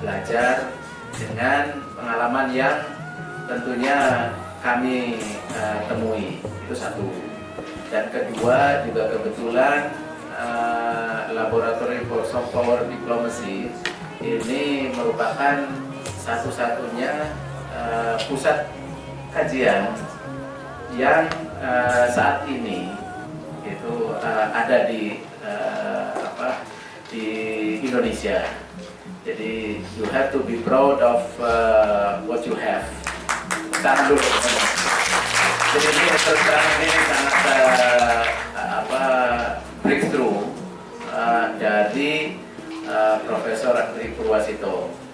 belajar dengan pengalaman yang tentunya kami uh, temui. Itu satu. Dan kedua juga kebetulan uh, laboratorium for soft power diplomacy ini merupakan satu-satunya uh, pusat kajian yang uh, saat ini itu uh, ada di uh, Indonesia. Jadi you have to be proud of uh, what you have. Tahan dulu. Jadi ini terus ini sangat uh, apa breakthrough uh, dari uh, Profesor Andri Purwasito.